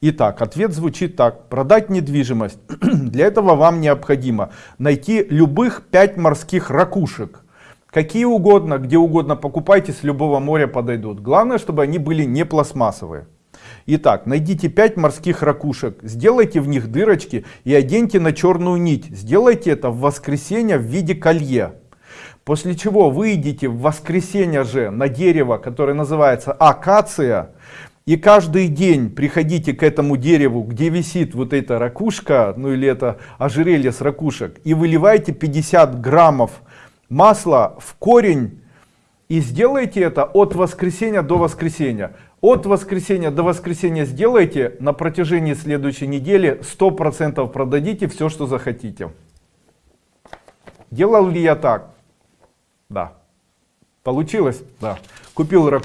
Итак, ответ звучит так. Продать недвижимость. Для этого вам необходимо найти любых 5 морских ракушек. Какие угодно, где угодно покупайте, с любого моря подойдут. Главное, чтобы они были не пластмассовые. Итак, найдите 5 морских ракушек, сделайте в них дырочки и оденьте на черную нить. Сделайте это в воскресенье в виде колье. После чего вы идите в воскресенье же на дерево, которое называется акация. И каждый день приходите к этому дереву, где висит вот эта ракушка, ну или это ожерелье с ракушек, и выливайте 50 граммов масла в корень и сделайте это от воскресенья до воскресенья. От воскресенья до воскресенья сделайте, на протяжении следующей недели 100% продадите все, что захотите. Делал ли я так? Да. Получилось? Да. Купил раку.